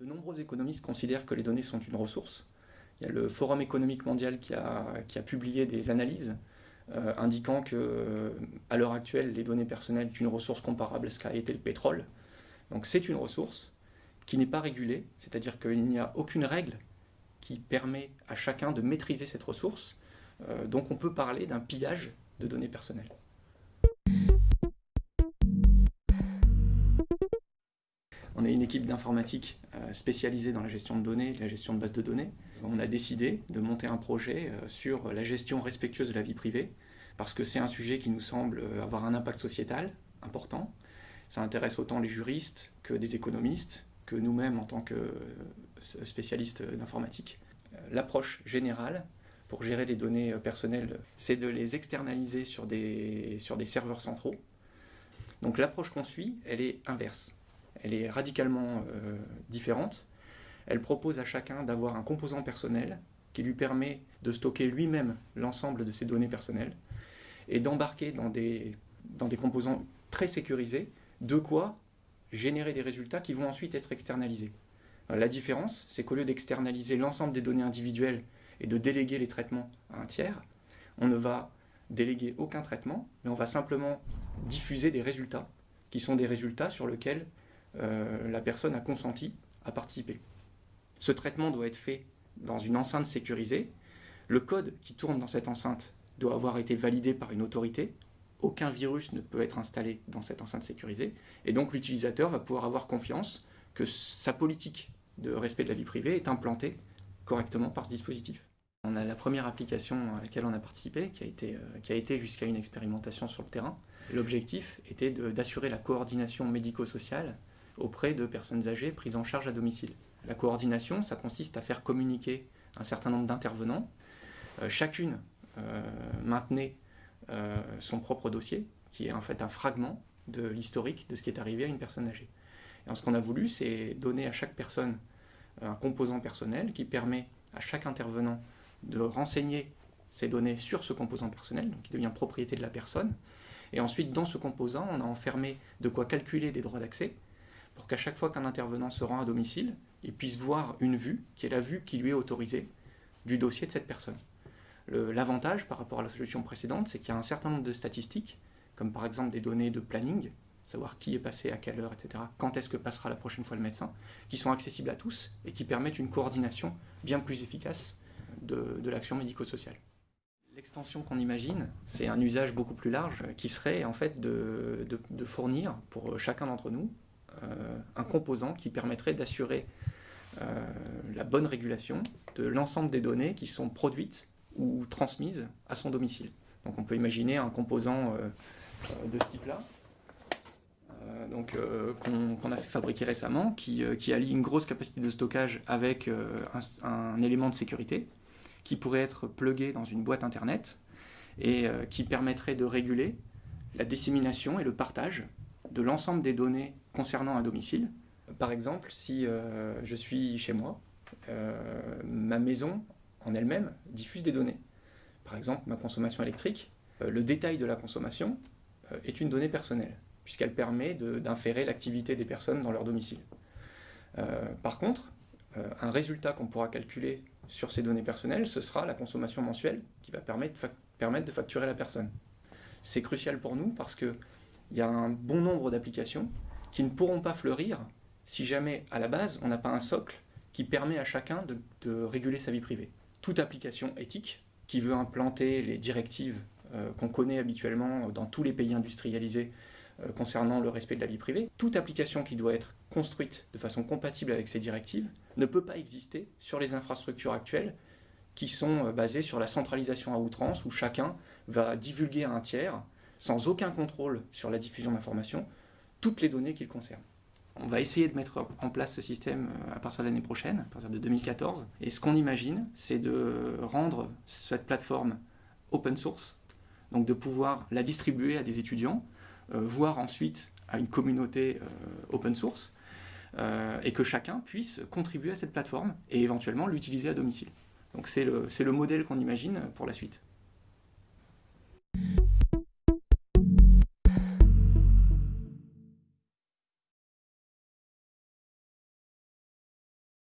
De nombreux économistes considèrent que les données sont une ressource. Il y a le Forum économique mondial qui a, publié des analyses euh, indiquant que, euh, à l'heure actuelle, les données personnelles sont une ressource comparable à ce qu'a été le pétrole. Donc c'est une ressource qui n'est pas régulée, c'est-à-dire qu'il n'y a aucune règle qui permet à chacun de maîtriser cette ressource. Euh, donc on peut parler d'un pillage de données personnelles. On est une équipe d'informatique euh, spécialisée dans la gestion de données, la gestion de bases de données. On a décidé de monter un projet euh, sur la gestion respectueuse de la vie privée, parce que c'est un sujet qui nous semble euh, avoir un impact sociétal important. Ça intéresse autant les juristes que des économistes, que nous-mêmes en tant que spécialistes d'informatique. L'approche générale pour gérer les données personnelles, c'est de les externaliser sur des, sur des serveurs centraux. Donc l'approche qu'on suit, elle est inverse elle est radicalement euh, différente. Elle propose à chacun d'avoir un composant personnel qui lui permet de stocker lui-même l'ensemble de ses données personnelles et d'embarquer dans des, dans des composants très sécurisés, de quoi générer des résultats qui vont ensuite être externalisés. La différence, c'est qu'au lieu d'externaliser l'ensemble des données individuelles et de déléguer les traitements à un tiers, on ne va déléguer aucun traitement, mais on va simplement diffuser des résultats, qui sont des résultats sur lesquels euh, la personne a consenti à participer. Ce traitement doit être fait dans une enceinte sécurisée. Le code qui tourne dans cette enceinte doit avoir été validé par une autorité. Aucun virus ne peut être installé dans cette enceinte sécurisée. Et donc l'utilisateur va pouvoir avoir confiance que sa politique de respect de la vie privée est implantée correctement par ce dispositif. On a la première application à laquelle on a participé, qui a été, euh, qui a été jusqu'à une expérimentation sur le terrain. L'objectif était d'assurer la coordination médico-sociale auprès de personnes âgées prises en charge à domicile. La coordination, ça consiste à faire communiquer un certain nombre d'intervenants. Euh, chacune euh, maintenait euh, son propre dossier, qui est en fait un fragment de l'historique de ce qui est arrivé à une personne âgée. Et ce qu'on a voulu, c'est donner à chaque personne un composant personnel qui permet à chaque intervenant de renseigner ses données sur ce composant personnel, donc qui devient propriété de la personne. Et ensuite, dans ce composant, on a enfermé de quoi calculer des droits d'accès, pour qu'à chaque fois qu'un intervenant se rend à domicile, il puisse voir une vue, qui est la vue qui lui est autorisée du dossier de cette personne. L'avantage par rapport à la solution précédente, c'est qu'il y a un certain nombre de statistiques, comme par exemple des données de planning, savoir qui est passé à quelle heure, etc., quand est-ce que passera la prochaine fois le médecin, qui sont accessibles à tous et qui permettent une coordination bien plus efficace de, l'action médico-sociale. L'extension qu'on imagine, c'est un usage beaucoup plus large qui serait en fait de fournir pour chacun d'entre nous un composant qui permettrait d'assurer euh, la bonne régulation de l'ensemble des données qui sont produites ou transmises à son domicile. Donc on peut imaginer un composant euh, de ce type-là, donc qu'on a fait fabriquer récemment, qui, allie une grosse capacité de stockage avec un, un, élément de sécurité, qui pourrait être plugué dans une boîte internet et qui permettrait de réguler la dissémination et le partage de l'ensemble des données concernant un domicile. Par exemple, si euh, je suis chez moi, euh, ma maison en elle-même diffuse des données. Par exemple, ma consommation électrique, euh, le détail de la consommation est une donnée personnelle, puisqu'elle permet d'inférer l'activité des personnes dans leur domicile. par contre, un résultat qu'on pourra calculer sur ces données personnelles, ce sera la consommation mensuelle qui va permettre, permettre de facturer la personne. C'est crucial pour nous parce que il y a un bon nombre d'applications qui ne pourront pas fleurir si jamais, à la base, on n'a pas un socle qui permet à chacun de, réguler sa vie privée. Toute application éthique qui veut implanter les directives euh, qu'on connaît habituellement dans tous les pays industrialisés euh, concernant le respect de la vie privée, toute application qui doit être construite de façon compatible avec ces directives ne peut pas exister sur les infrastructures actuelles qui sont euh, basées sur la centralisation à outrance où chacun va divulguer à un tiers sans aucun contrôle sur la diffusion d'informations, toutes les données qu'il concerne. On va essayer de mettre en place ce système euh, à partir de l'année prochaine, à partir de 2014. Et ce qu'on imagine, c'est de rendre cette plateforme open source, donc de pouvoir la distribuer à des étudiants, euh, voire ensuite à une communauté euh, open source, et que chacun puisse contribuer à cette plateforme et éventuellement l'utiliser à domicile. Donc c'est le modèle qu'on imagine pour la suite.